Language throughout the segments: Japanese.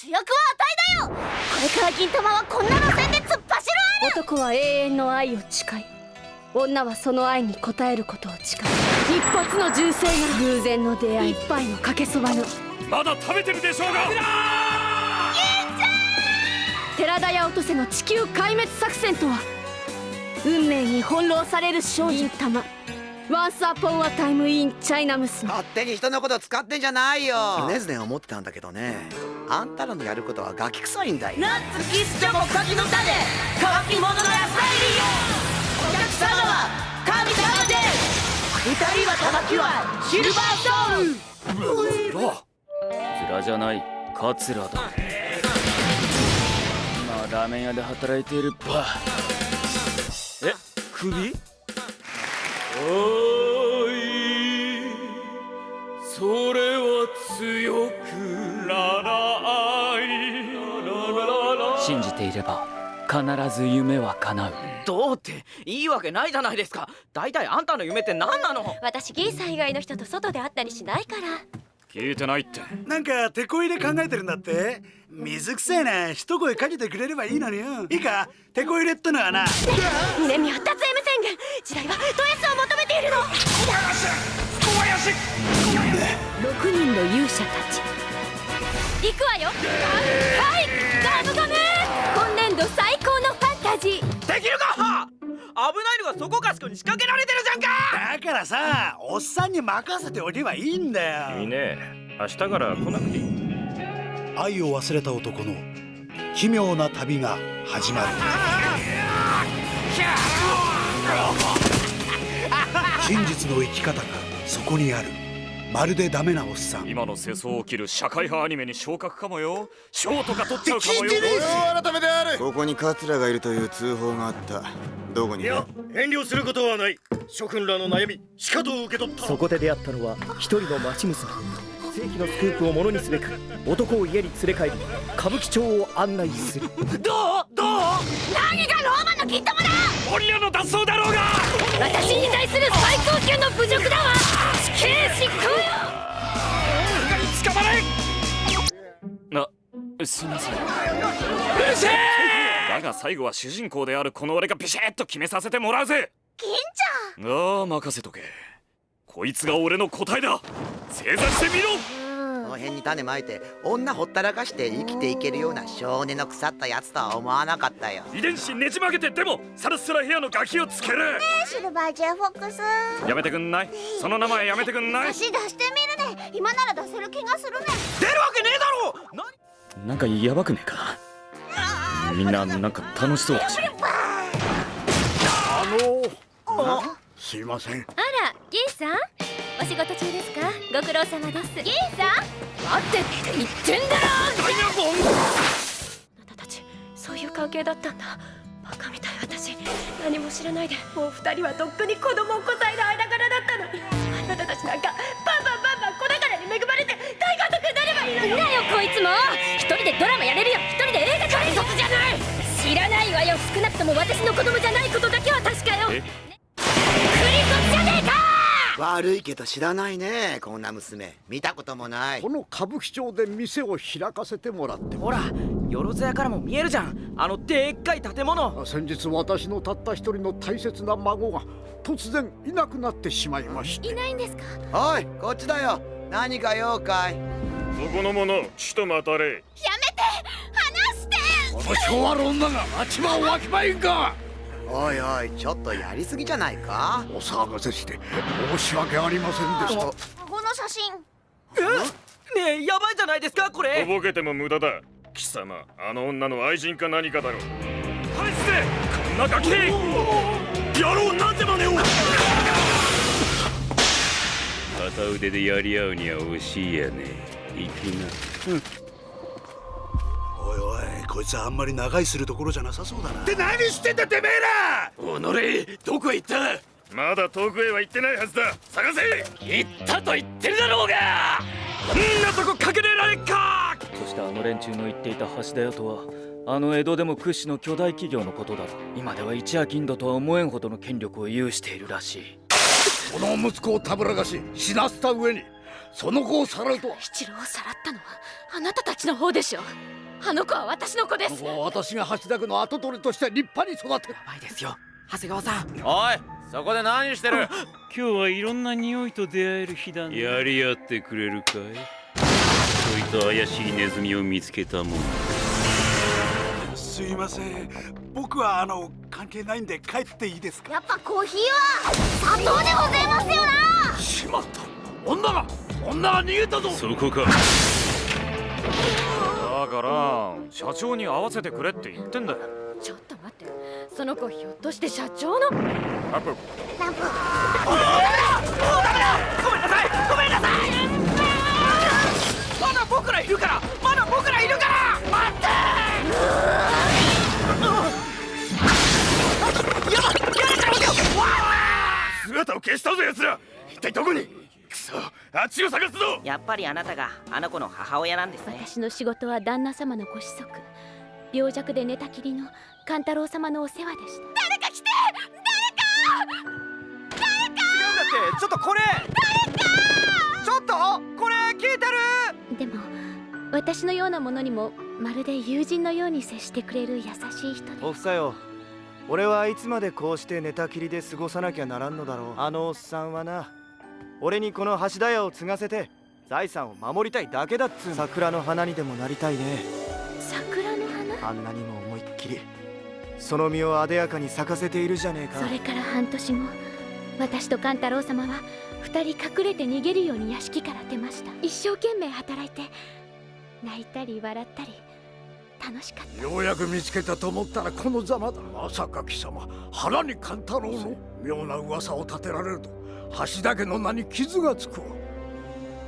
主役はあたいだよ。これから銀玉はこんな路線で突っ走る男は永遠の愛を誓い女はその愛に応えることを誓い一発の銃声が偶然の出会い。一杯のかけそばの。まだ食べてるでしょうが。寺田屋落とせの地球壊滅作戦とは。運命に翻弄される少女玉 Once upon a time in China 娘勝手に人のこと使ってんじゃないよ。常々思ってたんだけどね。あんたらのやることはガキ臭いんだよ。ナッツキスチョコ柿の種。乾き物の野菜お客様は神様で。す二人は玉きはシルバーソウル。ズラズラじゃないカツラだ。今ラーメン屋で働いているバえ首？それは強くららい信じていれば必ず夢は叶う。どうっていいわけないじゃないですか。大体あんたの夢って何なの？私ギーさん以外の人と外で会ったりしないから。聞いてないって。なんか手こ入れ考えてるんだって。水くせえな一声かけてくれればいいのに。よいいか？手こ入れってのはな。南発達 M 宣言の勇者たち。行くわよ。はい。ガムガム今年度最高のファンタジー。できるか！危ないのがそこかしこに仕掛けられてるじゃんか！だからさおっさんに任せておけばいいんだよ。いいね。明日から来なくていい。愛を忘れた男の奇妙な旅が始まる。真実の生き方がそこにあるまるでダメなおっさん。今の世相を切る社会派アニメに昇格かもよ。賞とか取っちゃうかもよ。改めてある。ここにカツラがいるという通報があった。どこにいや遠慮することはない。諸君らの悩みしかと受け取った。そこで出会ったのは一人の町娘。世紀のスクープをものにすべく男を家に連れ帰り歌舞伎町を案内する。どう？何がローマの銀玉だ！女の脱走だろうが！私に対する最高級の侮辱だわ！死刑執行よ！捕まれ！あすいません。うるせえだが最後は主人公であるこの俺がビシッと決めさせてもらうぜ！銀ちああ任せとけ。こいつが俺の答えだ！正座してみろ辺に種まいて女ほったらかして生きていけるような少年の腐ったやつとは思わなかったよ。遺伝子ねじ曲げてでもサラッサラ部屋のガキをつける。シルバージェフォックス。やめてくんない。その名前やめてくんない。足出してみるね。今なら出せる気がするね。出るわけねえだろ！何なんかやばくねえか？みんななんか楽しそうだし。あのすいません。あらギーさん？お仕事中ですか？ご苦労様です。ギーさん？待ってって言ってんだろ！あなたたちそういう関係だったんだ。バカみたい私。何も知らないで。もう二人はとっくに子供をこさえる間柄だったのに。あなたたちなんかバンバンバンバン子宝に恵まれて大監督になればいいのよだよこいつも！一人でドラマやれるよ。一人で映画撮れる卒じゃない知らないわよ。少なくとも私の子供じゃないことだけは確かよ。え？クリソツじゃねえか悪いけど知らないねこんな娘。見たこともない。この歌舞伎町で店を開かせてもらってほらよろずやからも見えるじゃん。あのでっかい建物。先日私のたった一人の大切な孫が突然いなくなってしまいまして。いないんですか？おいこっちだよ。何か用かい？そこの者ちと待たれ。やめて！離して！この昭和の女が町場をわきまいんかおいおいちょっとやりすぎじゃないか？お騒がせして申し訳ありませんでした。この写真。え？ねえやばいじゃないですかこれ。とぼけても無駄だ。貴様あの女の愛人か何かだろう。返して！こんなガキ！野郎なんて真似を片腕でやり合うには惜しいやね行きなおいおいこいつあんまり長居するところじゃなさそうだな。って何してんだてめえら！己どこへ行った？まだ遠くへは行ってないはずだ。探せ！行ったと言ってるだろうが！んなとこかけれられっか！そしてあの連中の言っていた橋田屋とはあの江戸でも屈指の巨大企業のことだ。と今では一夜金土とは思えんほどの権力を有しているらしい。この息子をたぶらかし死なせた上にその子をさらうとは。七郎をさらったのはあなたたちの方でしょあの子は私の子です。私が橋田家の跡取りとして立派に育てばいですよ。長谷川さん。おいそこで何してる？今日はいろんな匂いと出会える日だね。やり合ってくれるかい？ちょいと怪しいネズミを見つけたもん。すいません。僕はあの関係ないんで帰っていいですか？やっぱコーヒーは砂糖でございますよな。しまった。女が女が逃げたぞ。そこか。だから社長に合わせてくれって言ってんだよ。ちょっと待って。その子ひょっとして社長の？アップランプごめんなさい！ごめんなさい！まだ僕らいるから！まだ僕らいるから！待って！姿を消したぞ奴ら。一体どこに？あっちを探すぞ！やっぱりあなたがあの子の母親なんですね。私の仕事は旦那様のご子息。病弱で寝たきりの勘太郎様のお世話でした。誰か来て！誰か！違うんだって！ちょっとこれ！誰か！ちょっとこれ聞いてる！でも私のようなものにもまるで友人のように接してくれる優しい人でおふさよ。俺はいつまでこうして寝たきりで過ごさなきゃならんのだろう。あのおっさんはな俺にこの橋田屋を継がせて財産を守りたいだけだっつう桜の花にでもなりたいね。桜の花？あんなにも思いっきり。その実をあでやかに咲かせているじゃねえか。それから半年後私と勘太郎様は二人隠れて逃げるように屋敷から出ました。一生懸命働いて泣いたり笑ったり楽しかった。ようやく見つけたと思ったらこのざまだ。まさか貴様腹に勘太郎の妙な噂を立てられると橋田家の名に傷がつくわ。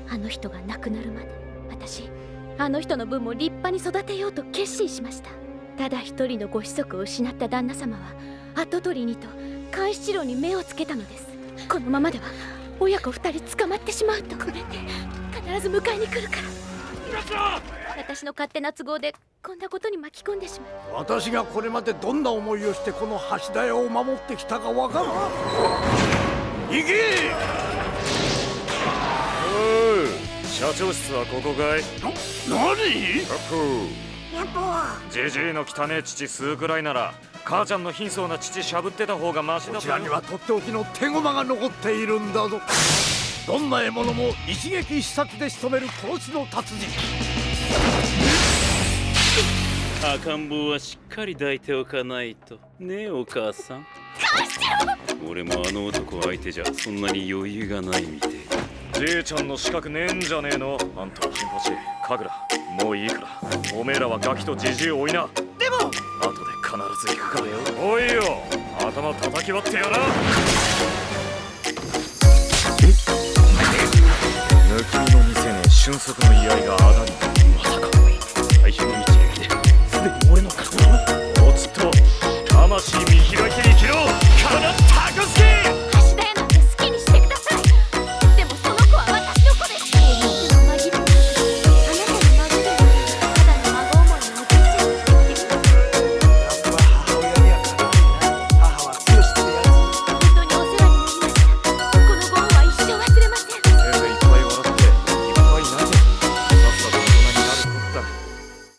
あの人が亡くなるまで私あの人の分も立派に育てようと決心しました。ただ一人のご子息を失った旦那様は跡取りにと監視郎に目をつけたのです。このままでは親子二人捕まってしまうと。ごめんね必ず迎えに来るから。私の勝手な都合でこんなことに巻き込んでしまう。私がこれまでどんな思いをしてこの橋田屋を守ってきたかわかる行け！おう社長室はここかい？何？やっぽじじいの汚え父吸うくらいなら母ちゃんの貧相な父しゃぶってた方がマシだこちらにはとっておきの手駒が残っているんだぞ。どんな獲物も一撃必殺で仕留める殺しの達人。赤ん坊はしっかり抱いておかないと。ねえお母さん俺もあの男相手じゃそんなに余裕がないみてえ。じいちゃんの資格ねえんじゃねえの？あんたは金八。神楽。もういいから。おめえらはガキとじじい追いな。でも。後で必ず行くからよ。おいよ。頭叩き割ってやら。抜き身の店せねえ足の居合があだに。まさか。大変の一撃で。すでに俺の顔